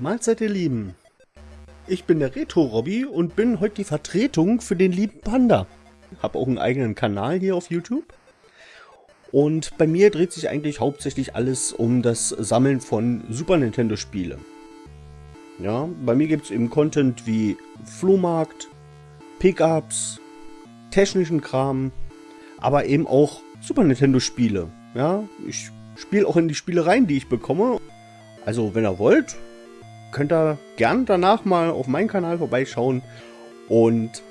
Mahlzeit ihr Lieben. Ich bin der Retro Robby und bin heute die Vertretung für den lieben Panda. Hab auch einen eigenen Kanal hier auf YouTube. Und bei mir dreht sich eigentlich hauptsächlich alles um das Sammeln von Super Nintendo Spiele. Ja, bei mir gibt es eben Content wie Flohmarkt, Pickups, technischen Kram, aber eben auch Super Nintendo Spiele. Ja, ich spiele auch in die Spiele rein, die ich bekomme. Also, wenn ihr wollt, könnt ihr gern danach mal auf meinen Kanal vorbeischauen und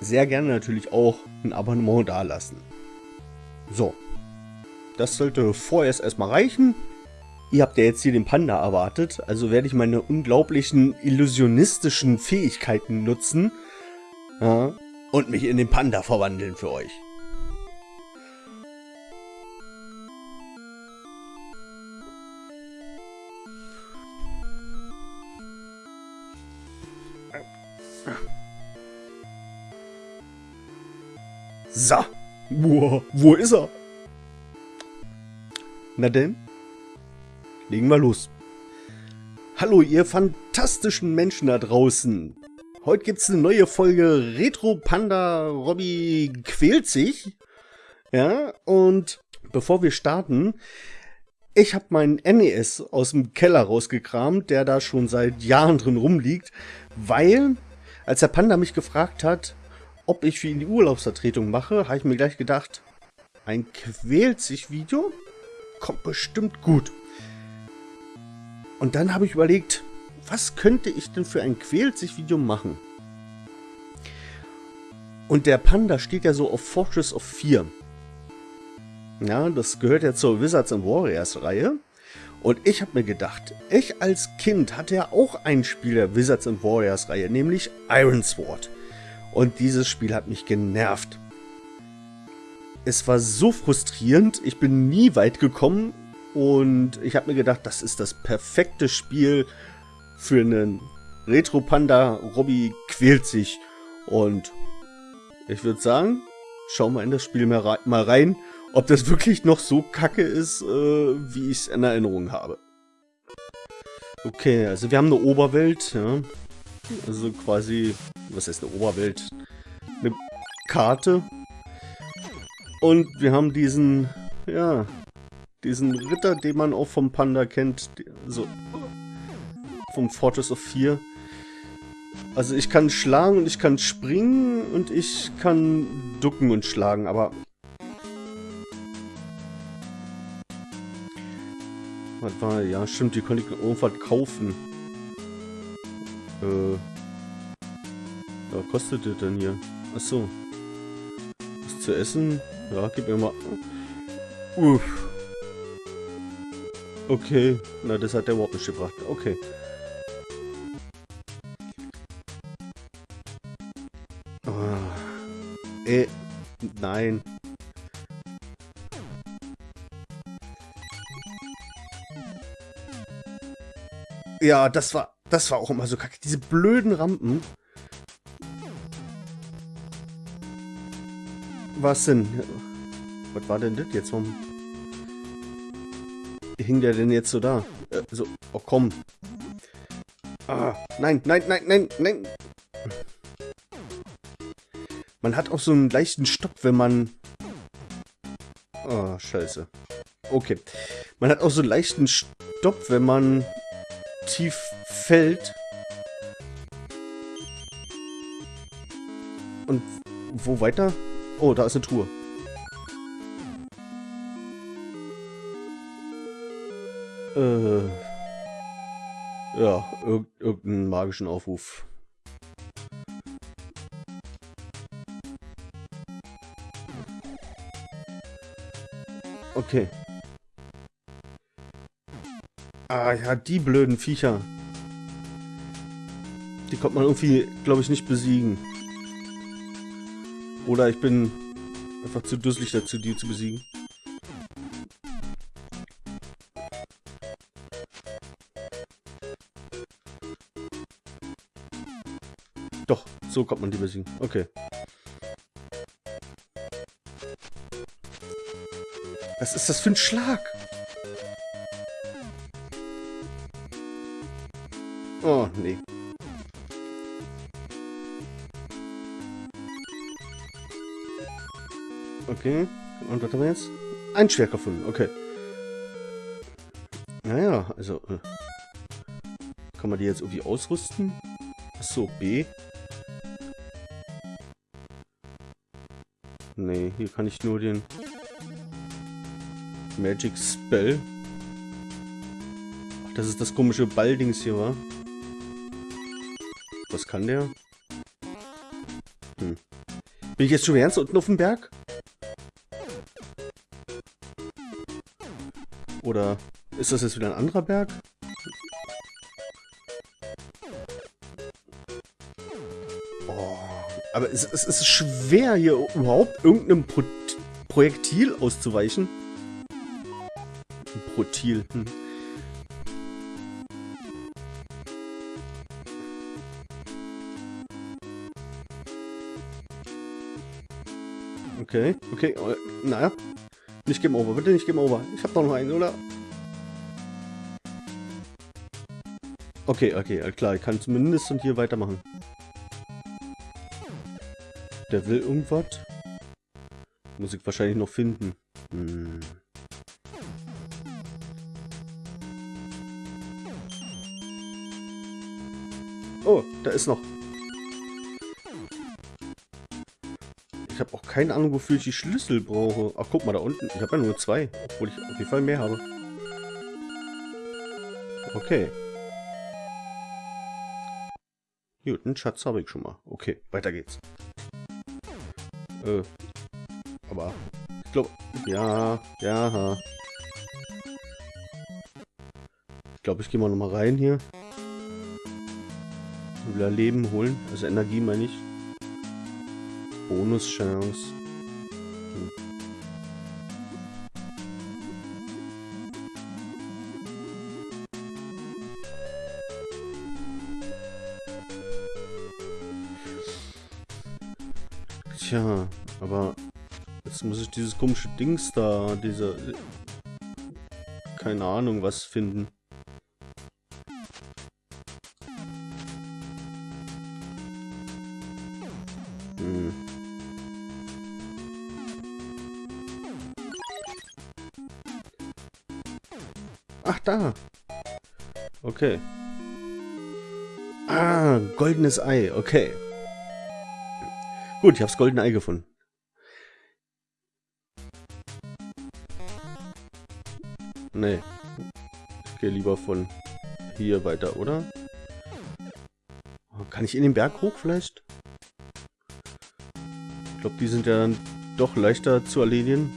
sehr gerne natürlich auch ein Abonnement dalassen. So, das sollte vorerst erstmal reichen. Ihr habt ja jetzt hier den Panda erwartet, also werde ich meine unglaublichen illusionistischen Fähigkeiten nutzen ja, und mich in den Panda verwandeln für euch. So. Boah, wo ist er? Na denn? Legen wir los. Hallo, ihr fantastischen Menschen da draußen. Heute gibt es eine neue Folge Retro Panda Robby quält sich. Ja, und bevor wir starten, ich habe meinen NES aus dem Keller rausgekramt, der da schon seit Jahren drin rumliegt, weil, als der Panda mich gefragt hat, ob ich für ihn die Urlaubsvertretung mache, habe ich mir gleich gedacht, ein quält sich Video kommt bestimmt gut. Und dann habe ich überlegt, was könnte ich denn für ein quält sich Video machen? Und der Panda steht ja so auf Fortress of 4. Ja, das gehört ja zur Wizards and Warriors Reihe. Und ich habe mir gedacht, ich als Kind hatte ja auch ein Spiel der Wizards and Warriors Reihe, nämlich Iron Sword. Und dieses Spiel hat mich genervt. Es war so frustrierend, ich bin nie weit gekommen und ich habe mir gedacht, das ist das perfekte Spiel für einen Retro-Panda. Robby quält sich und ich würde sagen, schauen wir in das Spiel mal rein, ob das wirklich noch so kacke ist, äh, wie ich es in Erinnerung habe. Okay, also wir haben eine Oberwelt, ja. Also quasi was heißt eine Oberwelt? Eine Karte. Und wir haben diesen, ja, diesen Ritter, den man auch vom Panda kennt, so vom Fortress of 4. Also ich kann schlagen und ich kann springen und ich kann ducken und schlagen, aber... Was war, ja stimmt, die konnte ich irgendwas kaufen. Äh... Was kostet das denn hier? Achso. Was zu essen? Ja, gib mir mal... Uff. Okay. Na, das hat der überhaupt nicht gebracht. Okay. Oh. Äh. Nein. Ja, das war, das war auch immer so kacke. Diese blöden Rampen. Was denn? Was war denn das jetzt? Warum hing der denn jetzt so da? Äh, so, oh komm. Ah, nein, nein, nein, nein, nein. Man hat auch so einen leichten Stopp, wenn man... Oh, scheiße. Okay. Man hat auch so einen leichten Stopp, wenn man tief fällt. Und wo weiter? Oh, da ist eine Truhe. Äh. Ja, irg irgendeinen magischen Aufruf. Okay. Ah ja, die blöden Viecher. Die kommt man irgendwie, glaube ich, nicht besiegen. Oder ich bin einfach zu dusselig dazu, die zu besiegen. Doch, so kommt man die besiegen. Okay. Was ist das für ein Schlag? Oh, nee. Okay. Und was haben wir jetzt? Ein Schwert gefunden. Okay. Naja, also... Äh, kann man die jetzt irgendwie ausrüsten? Achso, B. Nee, hier kann ich nur den Magic Spell. Ach, das ist das komische Balldings hier, wa? Kann der? Hm. Bin ich jetzt schon ernst unten auf dem Berg? Oder ist das jetzt wieder ein anderer Berg? Oh, aber es, es, ist schwer, hier überhaupt irgendeinem Pro Projektil auszuweichen. Protil. Hm. Okay, okay, äh, naja. Nicht Game Over, bitte nicht Game Over. Ich hab doch noch einen, oder? Okay, okay, klar, ich kann zumindest und hier weitermachen. Der will irgendwas. Muss ich wahrscheinlich noch finden. Hm. Oh, da ist noch. Habe auch keine Ahnung, wofür ich die Schlüssel brauche. Ach, guck mal, da unten. Ich habe ja nur zwei. Obwohl ich auf jeden Fall mehr habe. Okay. Gut, einen Schatz habe ich schon mal. Okay, weiter geht's. Äh, aber ich glaube, ja, ja. Ich glaube, ich gehe mal noch mal rein hier. Wieder Leben holen, also Energie meine ich. Bonuschance. Tja, aber jetzt muss ich dieses komische Dings da, diese... Keine Ahnung, was finden. Ach, da. Okay. Ah, goldenes Ei. Okay. Gut, ich habe das goldene Ei gefunden. Nee. Ich gehe lieber von hier weiter, oder? Kann ich in den Berg hoch vielleicht? Ich glaube, die sind ja dann doch leichter zu erledigen.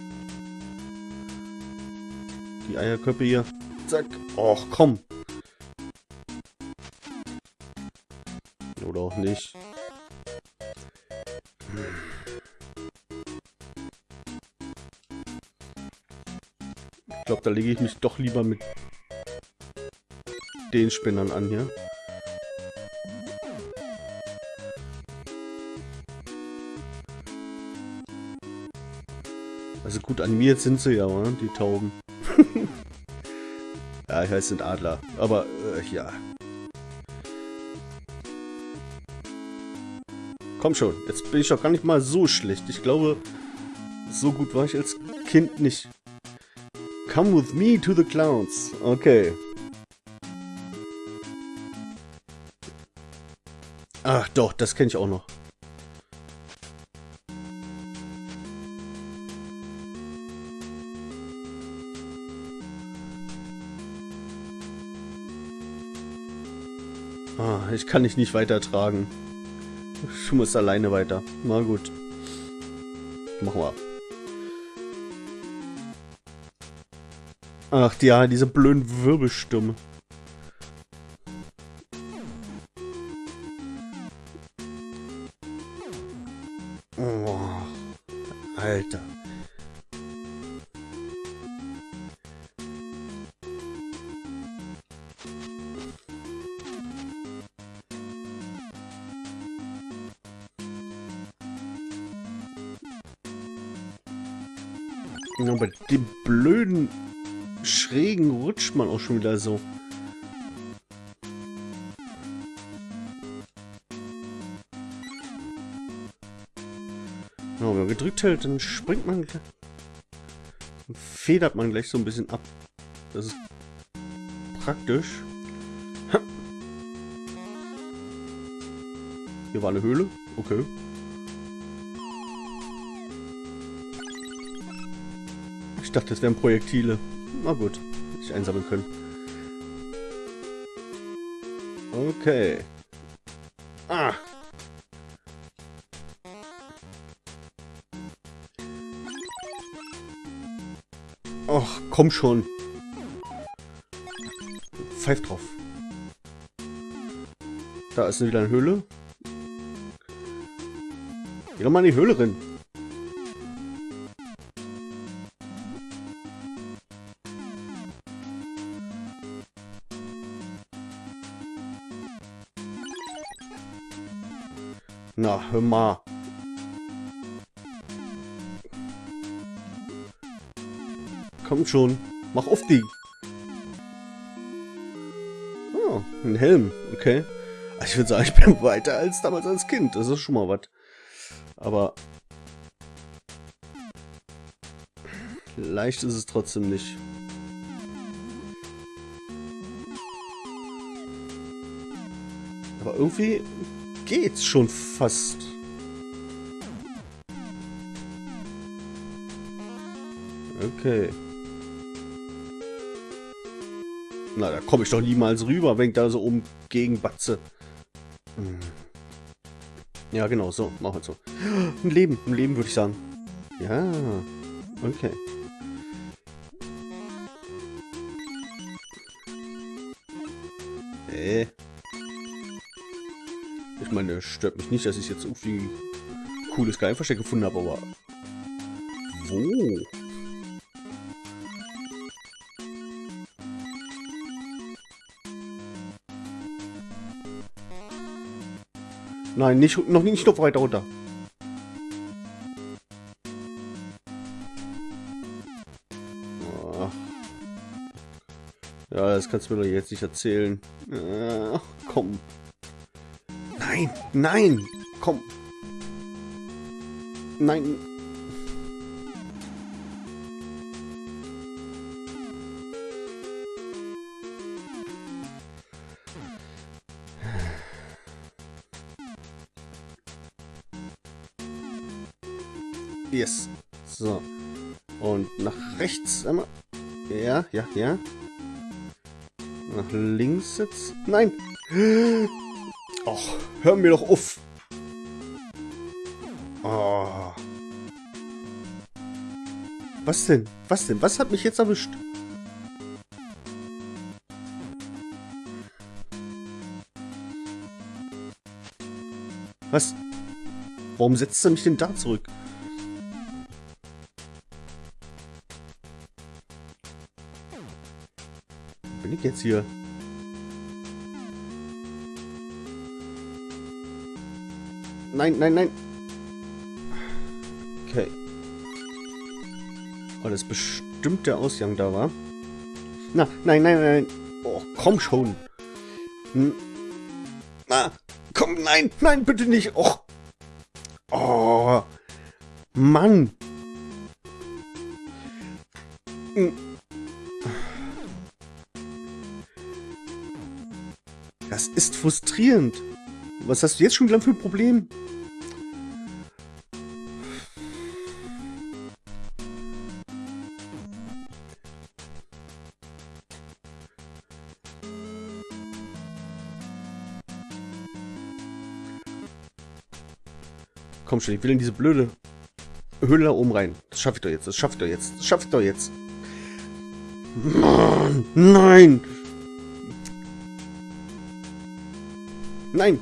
Die Eierköpfe hier. Zack. Och, komm. Oder auch nicht. Ich glaube, da lege ich mich doch lieber mit den Spinnern an hier. Also gut, animiert sind sie ja, oder? die Tauben. Ja, ich weiß, sind Adler. Aber, äh, ja. Komm schon, jetzt bin ich doch gar nicht mal so schlecht. Ich glaube, so gut war ich als Kind nicht. Come with me to the clouds. Okay. Ach doch, das kenne ich auch noch. Ich kann dich nicht weitertragen. Du musst alleine weiter. Na gut. Machen wir. Ach ja, diese blöden Wirbelstürme. schon wieder so. Ja, wenn man gedrückt hält, dann springt man... Dann federt man gleich so ein bisschen ab. Das ist praktisch. Hier war eine Höhle. Okay. Ich dachte, es wären Projektile. Na gut ich einsammeln können. Okay. Ah. Och, komm schon. Pfeif drauf. Da ist wieder eine Höhle. Geh doch mal in die Höhle rein. Na, hör mal. Komm schon. Mach auf die. Oh, ein Helm. Okay. Also ich würde sagen, ich bin weiter als damals als Kind. Das ist schon mal was. Aber... Leicht ist es trotzdem nicht. Aber irgendwie geht's schon fast. Okay. Na, da komme ich doch niemals rüber, wenn ich da so oben gegen batze. Hm. Ja, genau, so, machen wir so. Ein Leben, ein Leben würde ich sagen. Ja, okay. Meine, stört mich nicht, dass ich jetzt irgendwie cooles Geheimversteck gefunden habe, aber... Wo? Nein, nicht, noch nicht noch weiter runter. Ja, das kannst du mir doch jetzt nicht erzählen. Ach, komm. Nein, nein, komm. Nein. Yes. So. Und nach rechts einmal. Ja, ja, ja. Nach links jetzt. Nein! Och, hör mir doch auf! Oh. Was denn? Was denn? Was hat mich jetzt erwischt? Was? Warum setzt er mich denn da zurück? Bin ich jetzt hier? Nein, nein, nein. Okay. Oh, das ist bestimmt der Ausgang da war. Na, nein, nein, nein. Oh, komm schon. Hm. Na, komm, nein, nein, bitte nicht. Oh. Oh. Mann. Hm. Das ist frustrierend. Was hast du jetzt schon wieder für ein Problem? Komm schon, ich will in diese blöde Höhle da oben rein. Das schaffe ich doch jetzt, das schaffe ich doch jetzt, das schaffe ich doch jetzt. Mann, nein! Nein!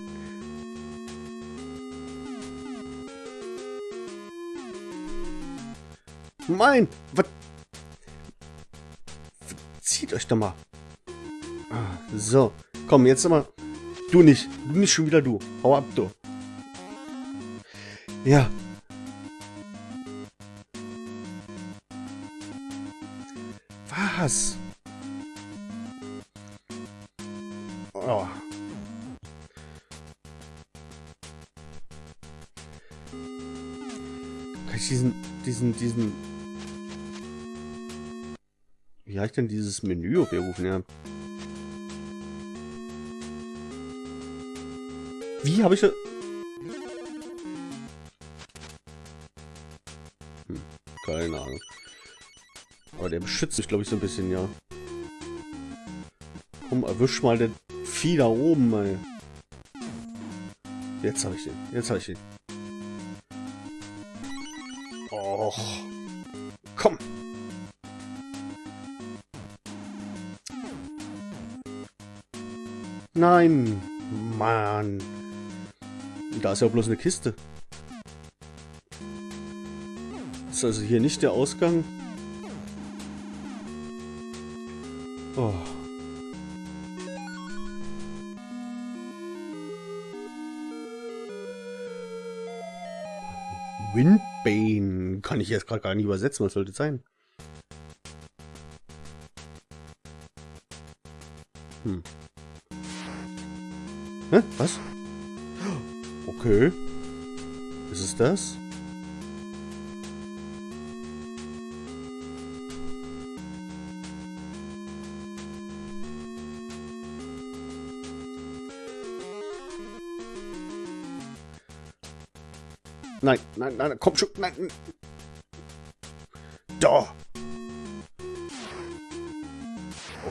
Mein! Was? Zieht euch doch mal. Ah, so. Komm, jetzt mal. Du nicht. Du nicht schon wieder du. Hau ab, du. Ja. Was? Oh. ich diesen, diesen, diesen... Wie heißt denn dieses Menü aufgerufen, ja? Wie habe ich das... keine Ahnung. Aber der beschützt mich, glaube ich, so ein bisschen, ja. Komm, erwisch mal den Vieh da oben, ey. Jetzt habe ich den. Jetzt habe ich den. Och. Komm. Nein. Mann. Da ist ja bloß eine Kiste. Ist also hier nicht der Ausgang. Oh. Windbane. Kann ich jetzt gerade gar nicht übersetzen. Was sollte sein? Hm. Hä? Was? Okay. Ist es das? Nein, nein, nein, komm schon, nein. Da.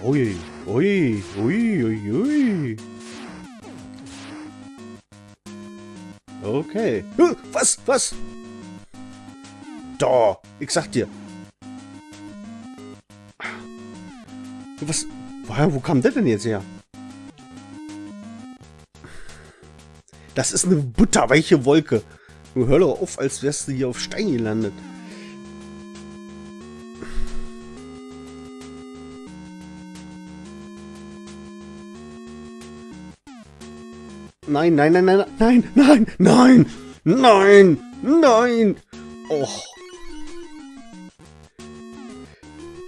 Ui, ui, ui, ui, ui. Okay. Was, was? Da, ich sag dir. Was, wo kam der denn jetzt her? Das ist eine butterweiche Wolke. Du hör doch auf, als wärst du hier auf Stein gelandet. Nein, nein, nein, nein, nein, nein, nein, nein, nein. Och.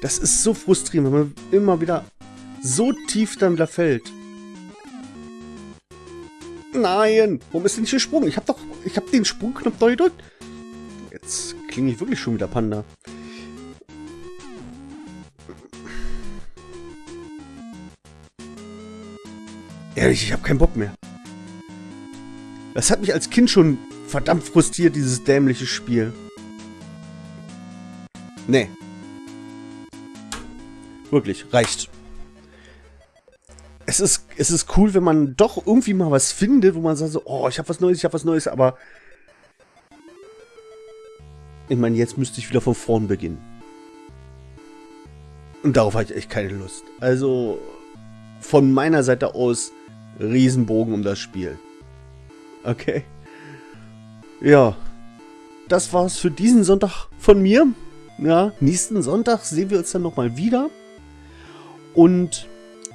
Das ist so frustrierend, wenn man immer wieder so tief dann wieder fällt. Nein! Warum ist denn nicht gesprungen? Ich hab doch... Ich hab den Sprungknopf neu gedrückt. Jetzt klinge ich wirklich schon wieder Panda. Ehrlich, ich habe keinen Bock mehr. Das hat mich als Kind schon verdammt frustriert, dieses dämliche Spiel. Nee. Wirklich, reicht es ist, es ist cool, wenn man doch irgendwie mal was findet, wo man sagt so, oh, ich habe was Neues, ich habe was Neues, aber ich meine, jetzt müsste ich wieder von vorn beginnen. Und darauf hatte ich echt keine Lust. Also, von meiner Seite aus, Riesenbogen um das Spiel. Okay. Ja. Das war's für diesen Sonntag von mir. Ja, nächsten Sonntag sehen wir uns dann nochmal wieder. Und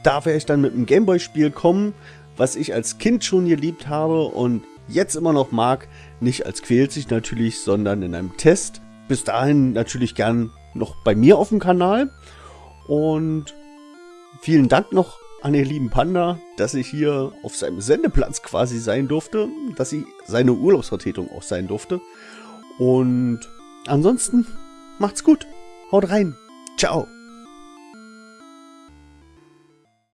da werde ich dann mit einem Gameboy-Spiel kommen, was ich als Kind schon geliebt habe und jetzt immer noch mag. Nicht als quält sich natürlich, sondern in einem Test. Bis dahin natürlich gern noch bei mir auf dem Kanal. Und vielen Dank noch an den lieben Panda, dass ich hier auf seinem Sendeplatz quasi sein durfte, dass ich seine Urlaubsvertretung auch sein durfte. Und ansonsten macht's gut. Haut rein. Ciao.